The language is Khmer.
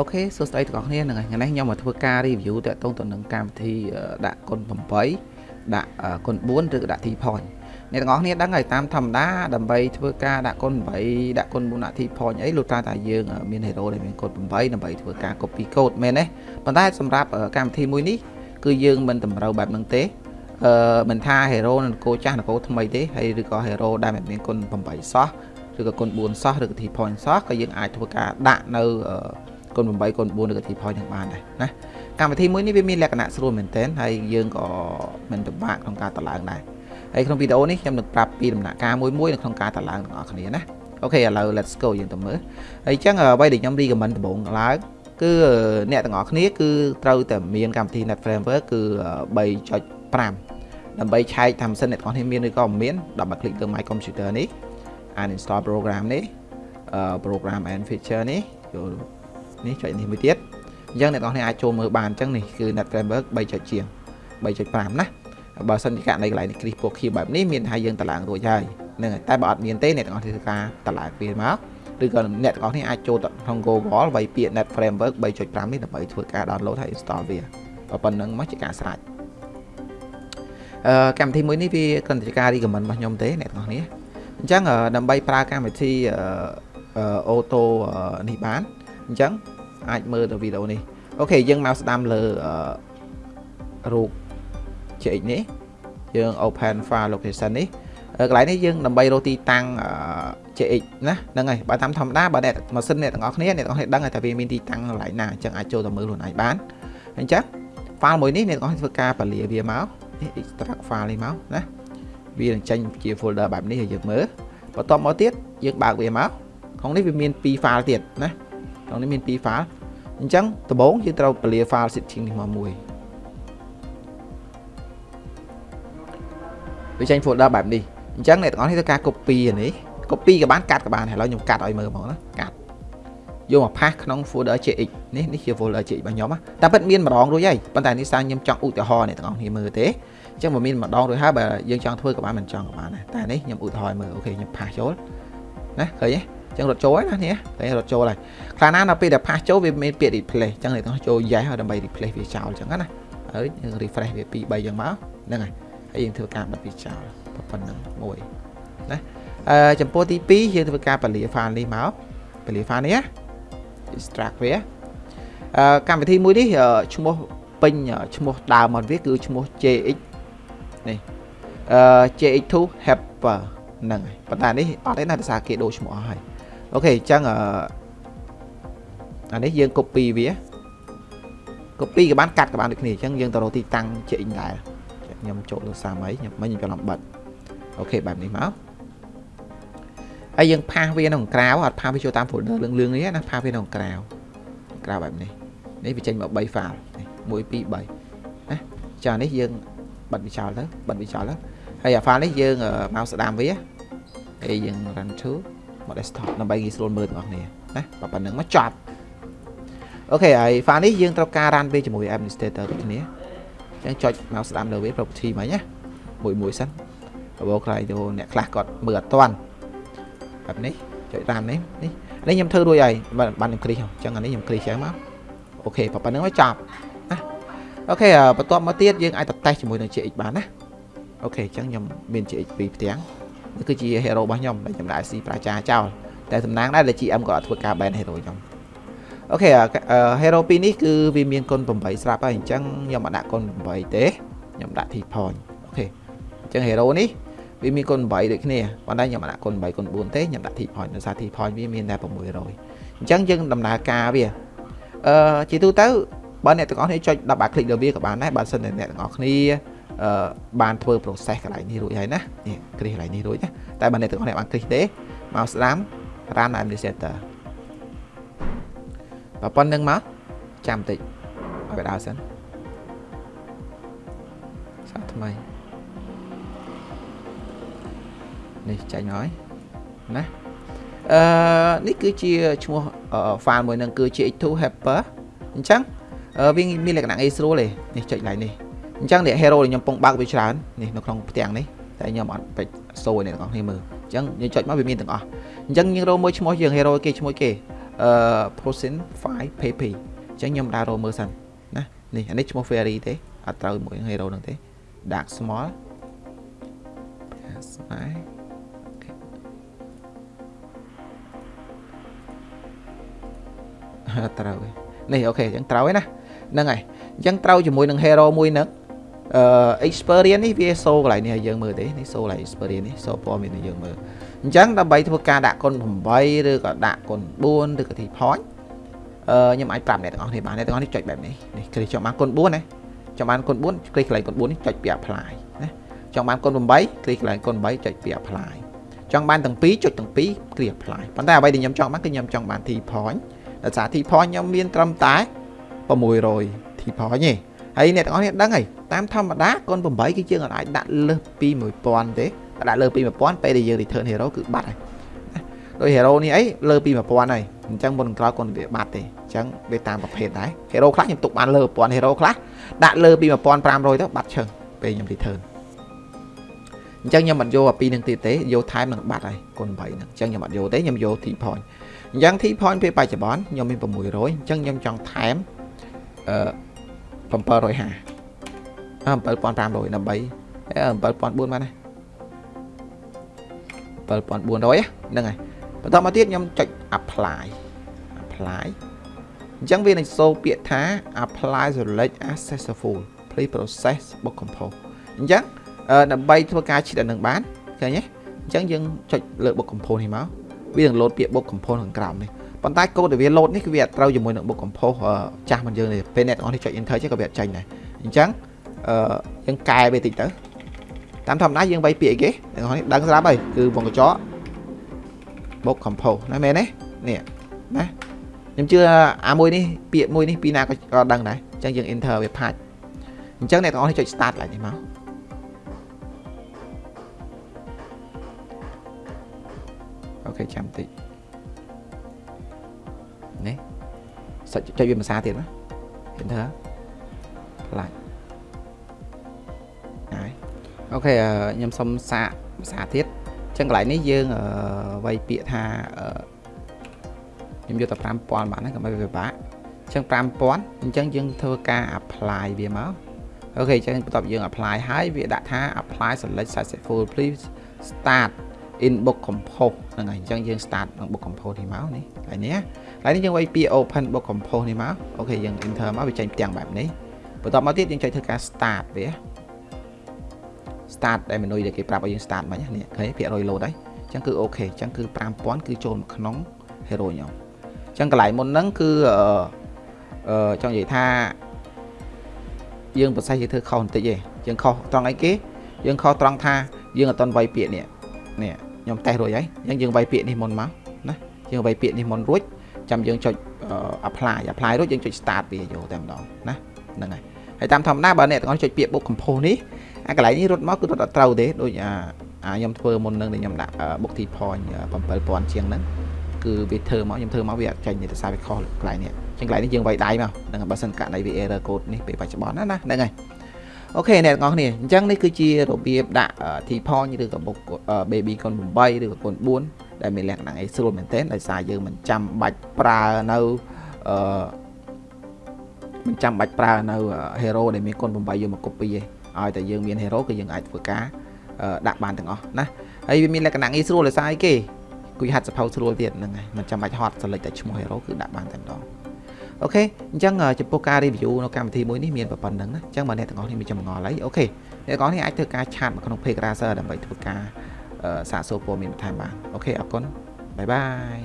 អូខេសួស្តីទាំងអស់គ្នាហ្នឹងហើយថ្ងៃនេះខ្ញុំមកធ្វើការ review តាក់ទងទៅនឹងកម្មវិធីដាក់គុណ8ដាក់គុណ4ឬក៏ដាក់ T point អ្នកទាំងអស់គ្នាដឹងហើយតាមធម្មតាដើម្បីធ្វើការដាក់គុណ8ដាក់គុណ4ដាក់ T point អីលុះត្រាតែយើងមាន hero ដែលមានគុណ8ដើម្បីធ្វើការ copy code មែនទេប៉ុន្តែសម្រាប់កម្មវិធីមួយនេះគឺយើងមិនតម្រូវបែបហ្នឹងទេអឺមិនថា hero នឹងកោចាស់នគរថ្មីទេហើយឬក៏ hero ដែលមិនមានគុណ8សោះឬក៏គុណ4សោះឬក៏ T point សោះក៏យើងអាចធ្វើការដាក់នៅ គុណ8គុណ4ឬក៏ T point នឹងបានដែរណាកម្មវិធីមួយនេះវាមានលក្ខណៈស្រួលមែនទែនហើយយើងក៏មិនពិបាកក្នុងការតឡើងដែរហើយក្នុងវីដេអូនេះខ្ញុំនឹងប្រាប់ពីដំណាក់កាលមួយមួយនៅក្នុងការតឡើងទាំងអស់គ្នាណាអូខេឥឡូវ let's go យើងទៅមើលហើយអញ្ចឹងអ្វីដែលខ្ញុំ recommend ដំបូងឡើងគឺអ្នកទាំងអស់គ្នាគឺត្រូវតែមានកម្មវិធី Net Framework គឺ3.5ដើម្បីឆែកថាម៉ាស៊ីនអ្នកទាំងអស់គ្នាមានឬក៏មិនមានដល់មកคลิกទៅ My Computer នេះ uninstall program នេះ program and feature នេះចូល នេះចុចនេះមួយទៀតអញ្ចឹងអ្នកនរគ្នាអាចចូលមើលបានអញ្ចឹងនេះគឺ Net Framework 3ចុចជាង3.5ណាបើសិនជាករណីកន្លែងនេះគ្រីសពូខៀបែបនេះមានថាយើងតឡើងរួចហើយហ្នឹងហើយតែបើអត់មានទេអ្នកទាំងអស់គ្នាធ្វើការតឡើងវាមកឬក៏អ្នកទាំងអស់គ្នាអាចចូលទៅក្នុង Google វាយពាក្យ Net Framework 3.5នេះដើម្បីធ្វើការ download ហើយ install វាប៉ុណ្្នឹងមកជាការស្រេចអឺកម្មវិធីមួយនេះវាគ្រាន់តែជាការ recommend របស់ខ្ញុំទេអ្នកទាំងអស់គ្នាអញ្ចឹងដើម្បីប្រើកម្មវិធីអូតូនេះបាន អញ្ចឹងអាចមើលទៅវីដេអូនេះអូខេយើងមកស្ដាំលើរូប JX នេះយើង open file location នេះកន្លែងនេះយើងដើម្បីរកទីតាំង JX ណាហ្នឹងហើយបើតាមធម្មតាបើអ្នកម៉ាស៊ីនអ្នកទាំងអស់គ្នាអ្នកទាំងអស់គ្នាដឹងថាវាមានទីតាំងកន្លែងណាអញ្ចឹងអាចចូលទៅមើលខ្លួនឯងបានអញ្ចឹង file មួយនេះអ្នកទាំងអស់គ្នាធ្វើការពលាវាមកនេះ extract file នេះមកណាវានឹងចេញជា folder បែបនេះឲ្យយើងមើលបន្ទាប់មកទៀតយើងបើកវាមកក្នុងនេះវាមាន2 file ទៀតណា ក្នុងនេះមាន2 file អញ្ចឹងដំបូងយើងត្រូវពលា file setting នេះមកមួយវាចេញ folder បែបនេះអញ្ចឹងអ្នកទាំងអស់នេះធ្វើការ copy អានេះ copy ក៏បានកាត់ក៏បានឥឡូវខ្ញុំកាត់ឲ្យមើលមកណាកាត់យកមកផាសក្នុង folder JX នេះនេះជា folder JX របស់ខ្ញុំតែពិតមានម្ដងរួចហើយប៉ុន្តែនេះសារខ្ញុំចង់ឧទាហរណ៍អ្នកទាំងអស់គ្នាមើលទេអញ្ចឹងបើមានម្ដងរួចហើយបើយើងចង់ធ្វើក៏បានមិនចង់ក៏បានដែរតែនេះខ្ញុំឧទាហរណ៍មើលអូខេខ្ញុំផាសចូលណាឃើញទេអញ្ចឹងរត់ចូលហើយណានេះឃើញរត់ចូលហើយខ្លះណាដល់ពេលដែលផាសចូលវាមានពាក្យ replace អញ្ចឹងអ្នកទាំងចូល yes ដើម្បី replace វាចោលអញ្ចឹងណាហើយយើង refresh វា2 3អញ្ចឹងមកហ្នឹងហើយហើយយើងធ្វើការបិទវាចោលប៉ុណ្្នឹងមួយណាអឺចំពោះទី2យើងធ្វើការបលា file នេះមកបលា file នេះណា extract វាអឺកម្មវិធីមួយនេះឈ្មោះពេញឈ្មោះដើមរបស់វាគឺឈ្មោះ JX នេះអឺ JX2 helper ហ្នឹងហើយប៉ុន្តែនេះអត់ទេណាដោយសារគេដូរឈ្មោះអស់ហើយ អូខេអញ្ចឹងអឺអានេះយើង copy វា copy ក៏បានកាត់ក៏បានដូចគ្នាអញ្ចឹងយើងទៅរកទីតាំង JX ដែរខ្ញុំចូលទៅសាមអីខ្ញុំមិញខ្ញុំច្រឡំបិទអូខេបែបនេះមកហើយយើងផាសវាក្នុងក្រៅអត់ផាសវាចូលតាម folder លឿងលឿងនេះណាផាសវាក្នុងក្រៅក្រៅបែបនេះនេះវាចេញមក3 file នេះ1 2 3ណាចានេះយើងបិទវាចោលទៅបិទវាចោលទៅហើយអា file នេះយើងមកស្ដាមវាហើយយើង run to មក desktop ដើម្បីងាយស្រួលមើលទាំងអស់គ្នាណាបើប៉ុណ្្នឹងមកចប់អូខេហើយ file នេះយើងត្រូវការ run វាជាមួយ administrator ដូចគ្នាអញ្ចឹងចុចមកស្ដាំលើវា property មិញណាមួយមួយសិនបបោខ្លាយទៅអ្នកខ្លះគាត់មើលអត់ទាន់បែបនេះចុច run នេះនេះនេះខ្ញុំធ្វើរួចហើយបានខ្ញុំគ្រីសអញ្ចឹងអានេះខ្ញុំគ្រីសចឹងមកអូខេប៉ុណ្្នឹងមកចប់ណាអូខេបន្ទាប់មកទៀតយើងអាចទៅតេស្តជាមួយនឹង GX បានណាអូខេអញ្ចឹងខ្ញុំមាន GX ពីរផ្ទាំងនេះ គឺជា hero របស់ខ្ញុំដែលខ្ញុំដាក់ C ប្រជាចោលតែសំណាងដែរដែល GM ក៏អត់ធ្វើការ ban hero ខ្ញុំអូខេ hero ពីរនេះគឺវាមានគុណ8ស្រាប់ហើយអញ្ចឹងខ្ញុំអត់ដាក់គុណ8ទេខ្ញុំដាក់ T point អូខេអញ្ចឹង hero នេះវាមានគុណ8ដូចគ្នាប៉ុន្តែខ្ញុំអត់ដាក់គុណ8គុណ4ទេខ្ញុំដាក់ T point ដោយសារ T point វាមានតែ600អញ្ចឹងយើងដំណើរការវាអឺជាទូទៅបើអ្នកទាំងអស់គ្នាចុច10បាក់คลิกលើវាក៏បានដែរបើសិនតែអ្នកទាំងអស់គ្នាអឺ បានធ្វើ process កន្លែងនេះរួចហើយណានេះគ្រីសកន្លែងនេះរួចណាតែបើអ្នកទាំងអស់គ្នាបានគ្រីសទេមកស្ដាំ run administrator បើប៉ុណ្្នឹងមកចាំតិចឲ្យវាដើរសិនសាថ្មីនេះចាញ់ហើយណាអឺនេះគឺជាឈ្មោះ file មួយនឹងគឺ GX2 helper អញ្ចឹងវាមានលក្ខណៈងាយស្រួលទេនេះចុចឡើងនេះ អញ្ចឹងអ្នក hero ដែលខ្ញុំពងបើកវាច្រើននេះនៅក្នុងផ្ទាំងនេះតែខ្ញុំអត់ពេចសូអ្នកទាំងអស់គ្នាមើលអញ្ចឹងយើងចុចមកវាមានទាំងអស់អញ្ចឹងយើងរកមើលឈ្មោះយើង hero គេឈ្មោះគេអអឺ Potion 5 PP អញ្ចឹងខ្ញុំដើររមើលសិនណានេះអានេះឈ្មោះ Fairy ទេអត់ត្រូវមួយ hero ហ្នឹងទេ Dark Small Smile ត្រូវនេះអូខេអញ្ចឹងត្រូវហើយណាហ្នឹងហើយអញ្ចឹងត្រូវជាមួយនឹង hero មួយហ្នឹង អឺ experience នេះវា show កន្លែងនេះឲ្យយើងមើលទេនេះ show កន្លែង experience នេះ show ព័ត៌មានឲ្យយើងមើលអញ្ចឹងដើម្បីធ្វើការដាក់គុណ8ឬក៏ដាក់គុណ4ឬក៏ទី point អឺខ្ញុំអាចប្រាប់អ្នកទាំងអស់គ្នាបានអ្នកទាំងអស់នេះចុចបែបនេះនេះគ្រីចង់បានគុណ4ណាចង់បានគុណ4គ្រីកន្លែងគុណ4នេះចុចពី apply ណាចង់បានគុណ8គ្រីកន្លែងគុណ8ចុចពី apply ចង់បានទាំងពីរចុចទាំងពីរគ្រី apply ប៉ុន្តែអ្វីដែលខ្ញុំចង់បានគឺខ្ញុំចង់បាន T point ដោយសារ T point ខ្ញុំមានត្រឹមតែ600 T point ទេ ហើយអ្នកទាំងអស់នេះដឹងហើយតាមធម្មតាកូន8គឺយើងអាចដាក់លើសពី1000ទេដាក់លើសពី1000ពេលដែលយើង return hero គឺបាត់ហើយដោយ hero នេះអីលើសពី1000ហើយអញ្ចឹងមុនក្រោយកូនវាបាត់ទេអញ្ចឹងវាតាមប្រភេទដែរ hero ខ្លះខ្ញុំទុកបានលើ1000 hero ខ្លះដាក់លើពី1500ទៅបាត់ឈឹងពេលខ្ញុំ return អញ្ចឹងខ្ញុំអត់យកអាពីរនឹងទៀតទេយកថែមនឹងបាត់ហើយកូន8ហ្នឹងអញ្ចឹងខ្ញុំអត់យកទេខ្ញុំយក T point អញ្ចឹង T point ពេលបច្ចុប្បន្នខ្ញុំមាន600អញ្ចឹងខ្ញុំចង់ថែមអឺ 750អឺ7500ដើម្បី7400បានណា7400ហ្នឹងហើយបន្តមកទៀតខ្ញុំចុច apply apply អញ្ចឹងវានឹងសូពាក្យថា apply select as successful please process book compose អញ្ចឹងដើម្បីធ្វើការឈិតអានឹងបានឃើញទេអញ្ចឹងយើងចុចលើ book compose នេះមកវានឹង load ពាក្យ book compose ខាងក្រោមនេះ ប៉ុន្តែកូដដែលវា load នេះគឺវាអត់ត្រូវជាមួយនឹង book compose ចាស់មិនយើងទេពេលអ្នកទាំងអស់នេះចុច enter ចេះក៏វាអត់ចេញដែរអញ្ចឹងអឺយើងកែវាតិចទៅតាមធម្មតាយើងវាយពាក្យអីគេទាំងអស់នេះដឹងស្រាប់ហើយគឺវងកញ្ចក់ book compose ណាមែនទេនេះណាខ្ញុំជឿអាមួយនេះពាក្យមួយនេះពីណាក៏ដឹងដែរអញ្ចឹងយើង enter វាផាច់អញ្ចឹងអ្នកទាំងអស់នេះចុច start ឡើងនេះមកអូខេចាំតិច ច់ចុចវាភាសាទៀតណាឃើញថាខ្លាចហើយអូខេខ្ញុំសុំសាកភាសាទៀតអញ្ចឹងកន្លែងនេះយើងវាយពាក្យថាខ្ញុំយកតែ5000បានហ្នឹងកុំឲ្យវាពិបាកអញ្ចឹង5000អញ្ចឹងយើងធ្វើការ apply វាមកអូខេអញ្ចឹងបន្ទាប់យើង apply ហើយវាដាក់ថា apply select successful please start in book compose ហ្នឹងហើយអញ្ចឹងយើង start នឹង book compose នេះមកនេះហើយនេះ ហើយនេះយើងវាយពី open book compose នេះមកអូខេយើង enter មកវាចេញផ្ទាំងបែបនេះបន្ទាប់មកទៀតយើងចុចធ្វើការ start វា start ដែល menu ដែលគេប្រាប់ឲ្យយើង start មិញនេះឃើញភាគរយ load ហើយអញ្ចឹងគឺអូខេអញ្ចឹងគឺ5000គឺចូលក្នុង hero ខ្ញុំអញ្ចឹងកន្លែងមុនហ្នឹងគឺអឺចង់និយាយថាយើងប្រសិទ្ធយើងធ្វើខុសបន្តិចទេយើងខុសត្រង់អីគេយើងខុសត្រង់ថាយើងអត់តន់វាយពាក្យនេះនេះខ្ញុំតេស្តរួចហើយអញ្ចឹងយើងវាយពាក្យនេះមុនមកណាយើងវាយពាក្យនេះមុនរួច ចាំយើងចុច apply apply រួចយើងចុច start វាយកតែម្ដងណាហ្នឹងហើយហើយតាមធម្មតាបើអ្នកទាំងអស់ចុចពាក្យ book compose នេះអាកន្លែងនេះរត់មកគឺរត់អត់ត្រូវទេដូចអាអាខ្ញុំធ្វើមុននឹងខ្ញុំដាក់ book t point 7000ជាងហ្នឹងគឺវាធ្វើមកខ្ញុំធ្វើមកវាអត់ចាញ់ទេតែសារវាខុសកន្លែងនេះចឹងកន្លែងនេះយើងវាយដៃមកហ្នឹងបើសិនករណីវា error code នេះពេលបច្ចុប្បន្នណាណាហ្នឹងហើយអូខេអ្នកទាំងអស់គ្នាអញ្ចឹងនេះគឺជារបៀបដាក់ T point ឬក៏ book baby កូន8ឬក៏កូន4 ដែលមានលក្ខណៈងាយស្រួលមែនទែនដោយសារយើងមិនចាំបាច់ប្រើនៅអឺមិនចាំបាច់ប្រើនៅ hero ដែលមានកូន8យកមក copy ទេឲ្យតែយើងមាន hero គឺយើងអាចធ្វើការដាក់បានទាំងអស់ណាហើយវាមានលក្ខណៈងាយស្រួលដោយសារអីគេគួយហាត់សភៅស្រួលទៀតហ្នឹងហើយមិនចាំបាច់ហត់ select តែឈ្មោះ hero គឺដាក់បានតែម្ដង okay អញ្ចឹងចំពោះការ review នៅកម្មវិធីមួយនេះមានប៉ុណ្្នឹងណាអញ្ចឹងបើអ្នកទាំងអស់នេះមានចម្ងល់អី okay អ្នកទាំងអស់នេះអាចធ្វើការ chat មកក្នុង page Razer ដើម្បីធ្វើការ សាកសួរព័ត៌មានបន្ថែមបាន okay អរគុណ bye bye